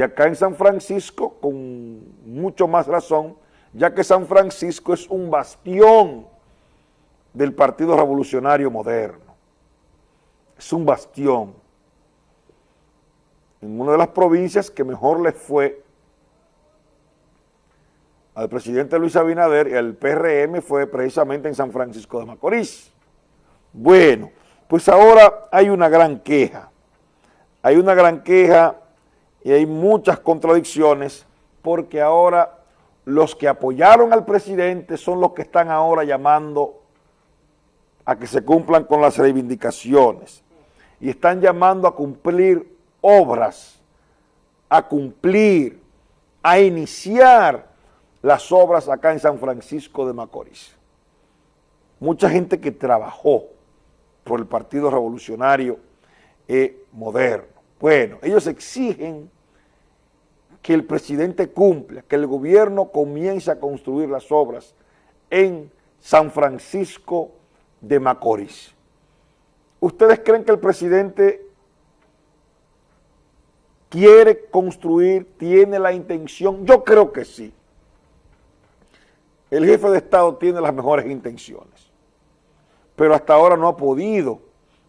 Y acá en San Francisco, con mucho más razón, ya que San Francisco es un bastión del Partido Revolucionario Moderno. Es un bastión. En una de las provincias que mejor le fue al presidente Luis Abinader y al PRM fue precisamente en San Francisco de Macorís. Bueno, pues ahora hay una gran queja. Hay una gran queja y hay muchas contradicciones porque ahora los que apoyaron al presidente son los que están ahora llamando a que se cumplan con las reivindicaciones y están llamando a cumplir obras, a cumplir, a iniciar las obras acá en San Francisco de Macorís. Mucha gente que trabajó por el Partido Revolucionario eh, Moderno bueno, ellos exigen que el presidente cumpla, que el gobierno comience a construir las obras en San Francisco de Macorís. ¿Ustedes creen que el presidente quiere construir, tiene la intención? Yo creo que sí. El jefe de Estado tiene las mejores intenciones, pero hasta ahora no ha podido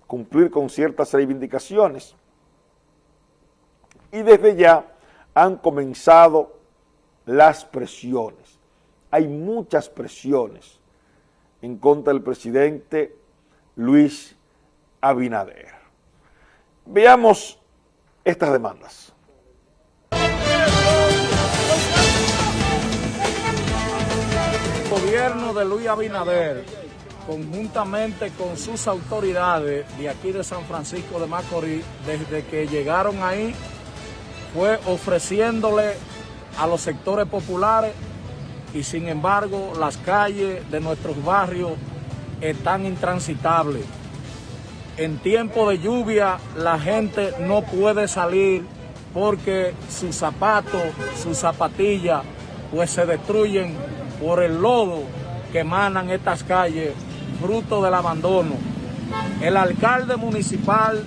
cumplir con ciertas reivindicaciones y desde ya han comenzado las presiones. Hay muchas presiones en contra del presidente Luis Abinader. Veamos estas demandas. El gobierno de Luis Abinader, conjuntamente con sus autoridades de aquí de San Francisco de Macorís, desde que llegaron ahí, fue ofreciéndole a los sectores populares y sin embargo las calles de nuestros barrios están intransitables. En tiempo de lluvia la gente no puede salir porque sus zapatos, sus zapatillas, pues se destruyen por el lodo que emanan estas calles, fruto del abandono. El alcalde municipal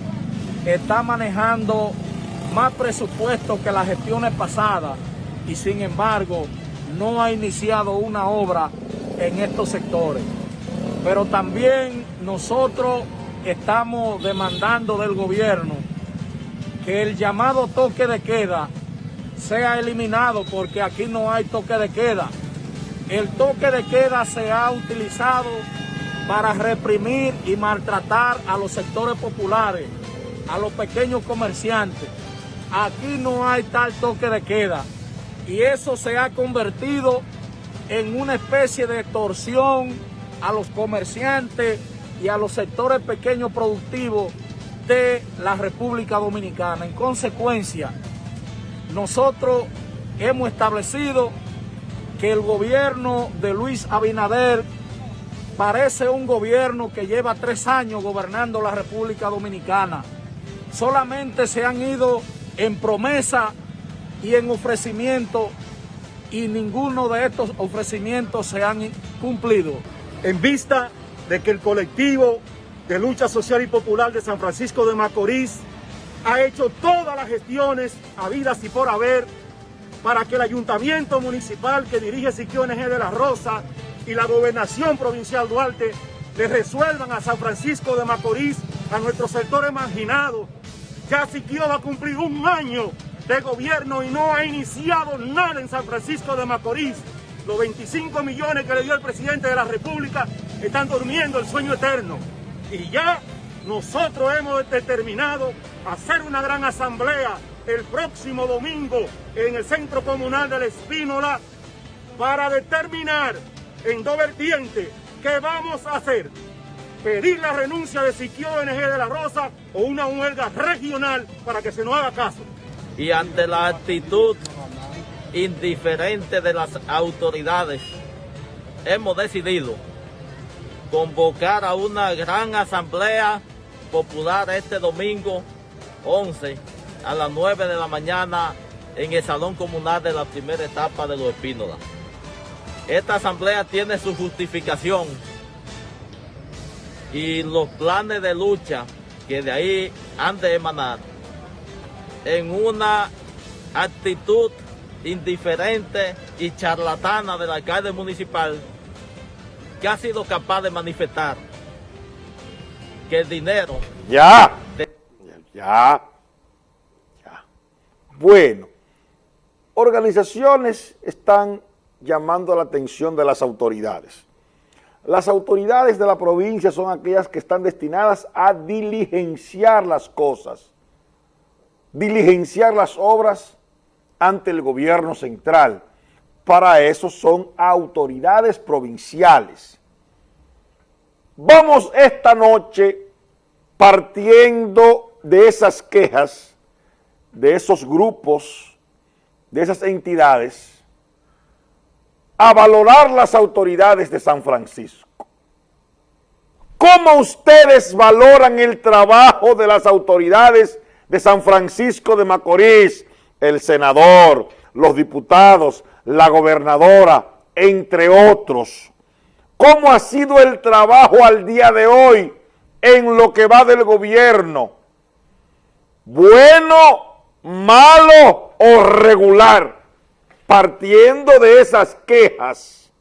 está manejando más presupuesto que las gestiones pasadas y sin embargo no ha iniciado una obra en estos sectores. Pero también nosotros estamos demandando del gobierno que el llamado toque de queda sea eliminado porque aquí no hay toque de queda. El toque de queda se ha utilizado para reprimir y maltratar a los sectores populares, a los pequeños comerciantes. Aquí no hay tal toque de queda y eso se ha convertido en una especie de extorsión a los comerciantes y a los sectores pequeños productivos de la República Dominicana. En consecuencia, nosotros hemos establecido que el gobierno de Luis Abinader parece un gobierno que lleva tres años gobernando la República Dominicana. Solamente se han ido en promesa y en ofrecimiento y ninguno de estos ofrecimientos se han cumplido. En vista de que el colectivo de lucha social y popular de San Francisco de Macorís ha hecho todas las gestiones habidas y por haber para que el ayuntamiento municipal que dirige Siquio NG de la Rosa y la gobernación provincial Duarte le resuelvan a San Francisco de Macorís, a nuestros sectores marginados, ya Siquio va a cumplir un año de gobierno y no ha iniciado nada en San Francisco de Macorís. Los 25 millones que le dio el presidente de la República están durmiendo el sueño eterno. Y ya nosotros hemos determinado hacer una gran asamblea el próximo domingo en el Centro Comunal de la Espínola para determinar en dos vertientes qué vamos a hacer pedir la renuncia de Siquio NG de la Rosa o una huelga regional para que se nos haga caso. Y ante la actitud indiferente de las autoridades, hemos decidido convocar a una gran asamblea popular este domingo 11 a las 9 de la mañana en el Salón Comunal de la primera etapa de Los Espínolas. Esta asamblea tiene su justificación y los planes de lucha que de ahí han de emanar en una actitud indiferente y charlatana del alcalde municipal que ha sido capaz de manifestar que el dinero... Ya, ya, ya. Bueno, organizaciones están llamando la atención de las autoridades. Las autoridades de la provincia son aquellas que están destinadas a diligenciar las cosas, diligenciar las obras ante el gobierno central. Para eso son autoridades provinciales. Vamos esta noche partiendo de esas quejas, de esos grupos, de esas entidades, a valorar las autoridades de San Francisco. ¿Cómo ustedes valoran el trabajo de las autoridades de San Francisco de Macorís? El senador, los diputados, la gobernadora, entre otros. ¿Cómo ha sido el trabajo al día de hoy en lo que va del gobierno? ¿Bueno, malo o regular? Partiendo de esas quejas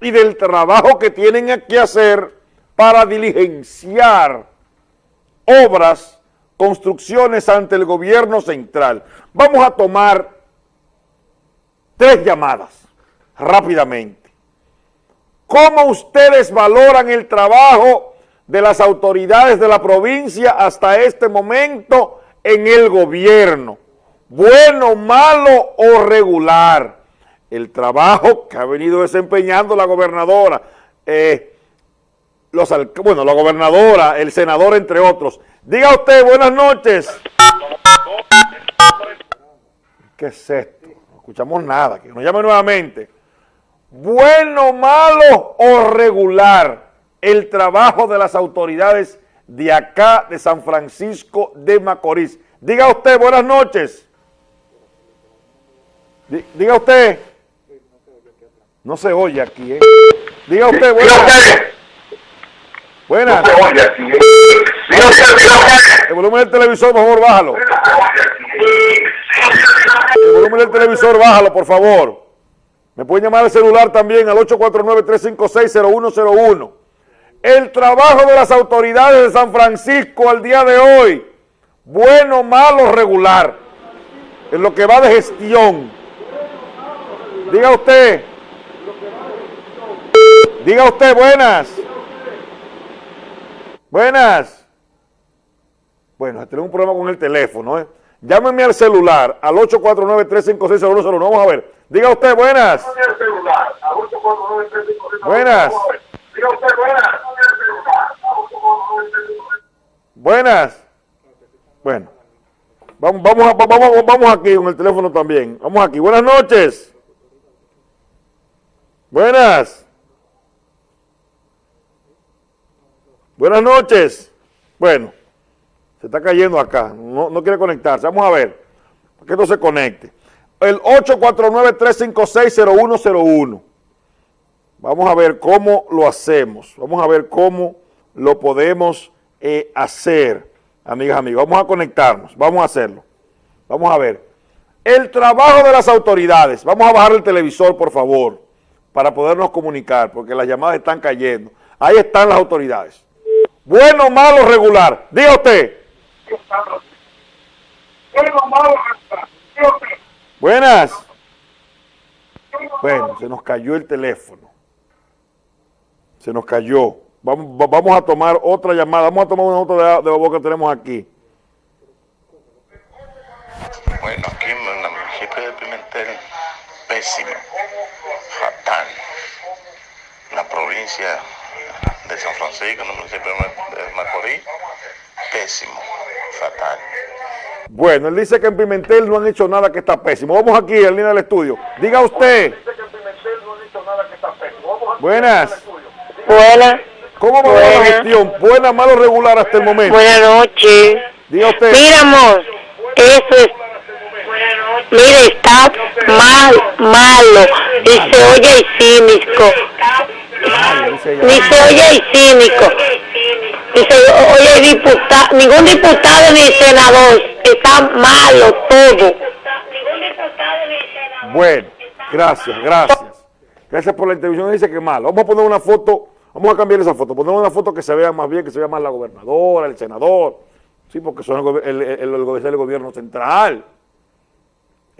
y del trabajo que tienen que hacer para diligenciar obras, construcciones ante el gobierno central. Vamos a tomar tres llamadas rápidamente. ¿Cómo ustedes valoran el trabajo de las autoridades de la provincia hasta este momento en el gobierno? Bueno, malo o regular. El trabajo que ha venido desempeñando la gobernadora, eh, bueno, la gobernadora, el senador, entre otros. Diga usted, buenas noches. ¿Qué es esto? No escuchamos nada, que nos llame nuevamente. Bueno, malo o regular el trabajo de las autoridades de acá de San Francisco de Macorís. Diga usted, buenas noches. Diga usted. No se oye aquí, ¿eh? Diga usted, buenas. Buenas. No se oye aquí, ¿eh? Diga usted, El volumen del televisor, por favor, bájalo. El volumen del televisor, bájalo, por favor. Me pueden llamar al celular también al 849-356-0101. El trabajo de las autoridades de San Francisco al día de hoy, bueno, malo, regular, en lo que va de gestión Diga usted. Diga usted, buenas. Buenas. Bueno, tenemos un problema con el teléfono. ¿eh? Llámeme al celular al 849-356-0101. Vamos a ver. Diga usted, buenas. Buenas. Diga usted, buenas. Buenas. Bueno. Vamos, vamos, vamos, vamos aquí con el teléfono también. Vamos aquí. Buenas noches. Buenas. Buenas noches. Bueno, se está cayendo acá, no, quiere conectarse. Vamos a ver, para que no se conecte. El 849-356-0101. Vamos a ver cómo lo hacemos. Vamos a ver cómo lo podemos eh, hacer, amigas, amigos. Vamos a conectarnos, vamos a hacerlo. Vamos a ver. El trabajo de las autoridades. Vamos a bajar el televisor, por favor para podernos comunicar, porque las llamadas están cayendo. Ahí están las autoridades. Bueno, malo, regular. Diga usted. Bueno, malo, regular. Buenas. Bueno, se nos cayó el teléfono. Se nos cayó. Vamos, vamos a tomar otra llamada. Vamos a tomar una otra de, de voz que tenemos aquí. Bueno, aquí en el municipio de Pimentel, pésimo fatal. La provincia de San Francisco, el municipio de Macorís, pésimo, fatal. Bueno, él dice que en Pimentel no han hecho nada que está pésimo. Vamos aquí, en línea del estudio. Diga usted. Buenas. Buenas. ¿Cómo va la gestión? ¿Buena, malo, regular hasta el momento? Buenas noches. Diga usted. Mira, amor, eso es Mire, está mal, malo, y se oye cínico. Ni se oye cínico. Ni se oye diputado, ningún diputado ni senador. Está malo todo. Bueno, gracias, gracias. Gracias por la intervención. Dice que mal. Vamos a poner una foto, vamos a cambiar esa foto, poner una foto que se vea más bien, que se vea más la gobernadora, el senador. Sí, porque son el, el, el, gobierno central.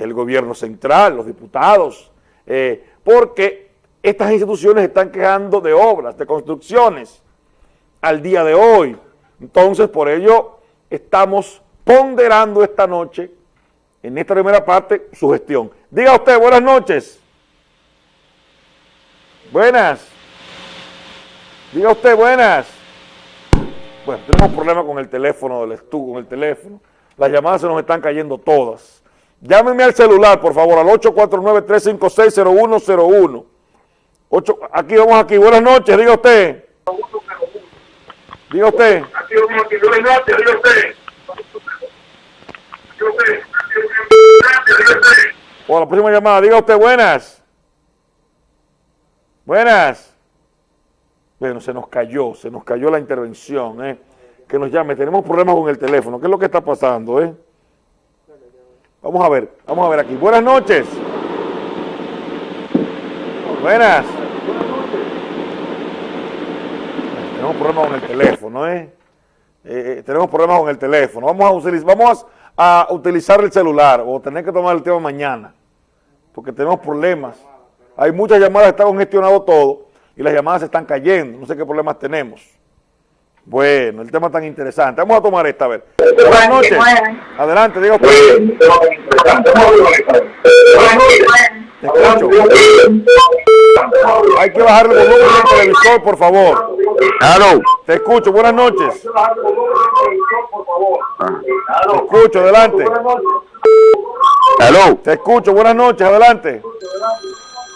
El gobierno central, los diputados. Eh, porque estas instituciones están quejando de obras, de construcciones al día de hoy. Entonces, por ello, estamos ponderando esta noche, en esta primera parte, su gestión. Diga usted, buenas noches. Buenas. Diga usted, buenas. Bueno, tenemos problemas con el teléfono del estudio, con el teléfono. Las llamadas se nos están cayendo todas. Llámenme al celular, por favor, al 849-356-0101. Aquí, vamos aquí. Buenas noches, diga usted. Diga usted. Aquí, vamos aquí. Buenas noches, diga usted. Bueno, la próxima llamada. Diga usted, buenas. Buenas. Bueno, se nos cayó, se nos cayó la intervención, ¿eh? Que nos llame, tenemos problemas con el teléfono. ¿Qué es lo que está pasando, eh? Vamos a ver, vamos a ver aquí. Buenas noches. Buenas. Tenemos problemas con el teléfono, ¿eh? eh, eh tenemos problemas con el teléfono. Vamos a, utilizar, vamos a utilizar el celular o tener que tomar el tema mañana, porque tenemos problemas. Hay muchas llamadas, está congestionado todo y las llamadas se están cayendo. No sé qué problemas tenemos. Bueno, el tema tan interesante. Vamos a tomar esta, a ver. Buenas noches. Adelante, diga usted. Te escucho. Hay que bajar el volumen del televisor, por favor. Hello. Te escucho, buenas noches. Te escucho, adelante. Hello. Te escucho, buenas noches, adelante.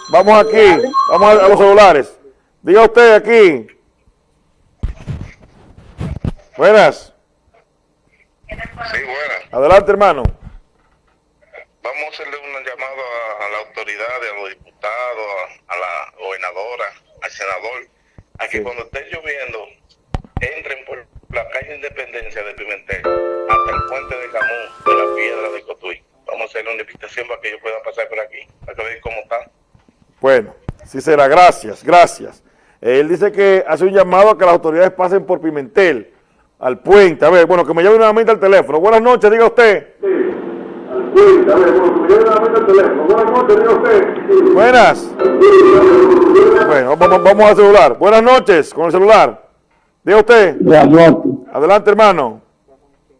Vamos aquí, vamos a, los celulares. Diga usted aquí. Buenas. Sí, buenas. Adelante, hermano. Vamos a hacerle una llamada a, la autoridad, a los diputados, a, la gobernadora, al senador, a que cuando esté lloviendo entren por la calle Independencia de Pimentel hasta el puente de Camón de la Piedra de Cotuí. Vamos a hacerle una invitación para que yo pueda pasar por aquí, para que vean cómo está. Bueno, sí será. Gracias, gracias. Él dice que hace un llamado a que las autoridades pasen por Pimentel, al puente. A ver, bueno, que me llame nuevamente al teléfono. Buenas noches, diga usted. Sí, al puente. A ver, bueno, que me llame nuevamente al teléfono. Buenas noches, diga usted. Buenas. Bueno, vamos, vamos al celular. Buenas noches, con el celular. Diga usted. Buenas noches. Adelante, hermano.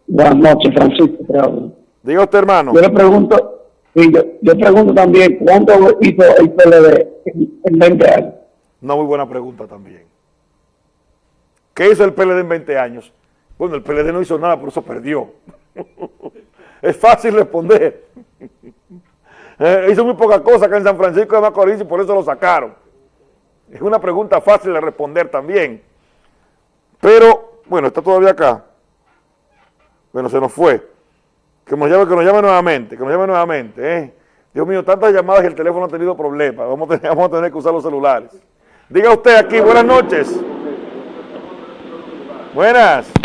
Buenas noches, Francisco. Diga usted, hermano. Yo le pregunto, y yo, yo pregunto también, ¿cuánto hizo el PLD en 20 años? Una muy buena pregunta también. ¿Qué hizo el PLD en 20 años? Bueno, el PLD no hizo nada, por eso perdió. es fácil responder. Eh, hizo muy poca cosa acá en San Francisco de Macorís y por eso lo sacaron. Es una pregunta fácil de responder también. Pero, bueno, está todavía acá. Bueno, se nos fue. Que nos llame, que nos llame nuevamente, que nos llame nuevamente. ¿eh? Dios mío, tantas llamadas y el teléfono ha tenido problemas. Vamos a, tener, vamos a tener que usar los celulares. Diga usted aquí, buenas noches. Buenas.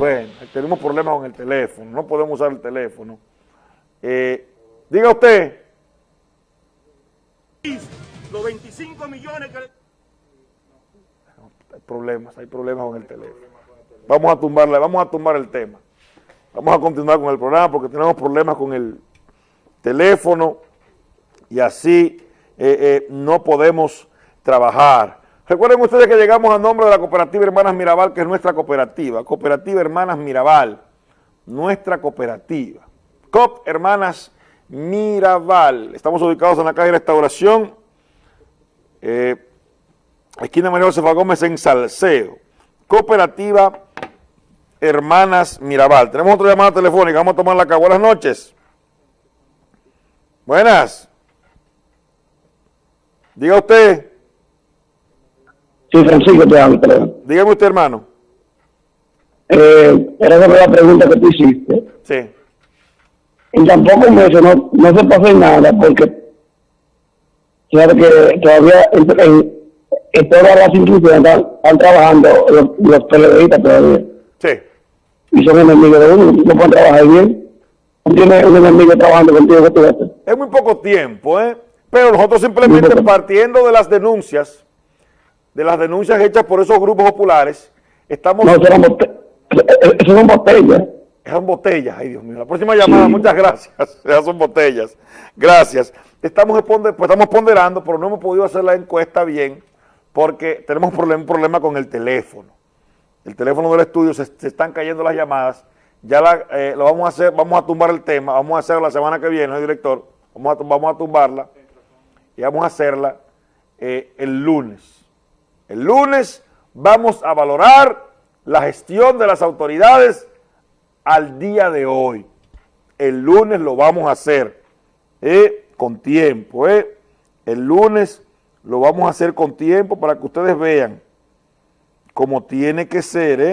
Bueno, tenemos problemas con el teléfono, no podemos usar el teléfono. Eh, diga usted. Los 25 millones que... Hay problemas, hay problemas con el teléfono. Vamos a tumbarle, vamos a tumbar el tema. Vamos a continuar con el programa porque tenemos problemas con el teléfono y así eh, eh, no podemos trabajar. Recuerden ustedes que llegamos a nombre de la Cooperativa Hermanas Mirabal, que es nuestra cooperativa. Cooperativa Hermanas Mirabal, nuestra cooperativa. COP Hermanas Mirabal. Estamos ubicados en la calle Restauración, eh, esquina María Josefa Gómez en Salceo. Cooperativa Hermanas Mirabal. Tenemos otra llamada telefónica, vamos a tomarla acá. Buenas noches. Buenas. Diga usted. Sí, Francisco, te hablo, Dígame usted, hermano. Eh, era la pregunta que tú hiciste. Sí. En tampoco meses no, no se pasó nada porque sabe que todavía en, en, todas las instituciones están, trabajando los, los todavía. Sí. Y son enemigos de uno, no pueden trabajar bien. tienes un enemigo trabajando contigo, ¿qué tú? Es muy poco tiempo, ¿eh? Pero nosotros simplemente partiendo de las denuncias, de las denuncias hechas por esos grupos populares, estamos... No, eso eran bote- eso- eso son botellas. Botellas, ay Dios mío. La próxima llamada, muchas gracias. Esas son botellas. Gracias. Estamos, pues estamos ponderando, pero no hemos podido hacer la encuesta bien porque tenemos problem- un problema con el teléfono. El teléfono del estudio se, se están cayendo las llamadas. Ya la, eh, lo vamos a hacer, vamos a tumbar el tema, vamos a hacerlo la semana que viene, ¿no, director? Vamos a, tum- vamos a tumbarla y vamos a hacerla eh, el lunes. El lunes vamos a valorar la gestión de las autoridades al día de hoy. El lunes lo vamos a hacer eh, con tiempo. eh. El lunes lo vamos a hacer con tiempo para que ustedes vean cómo tiene que ser. eh.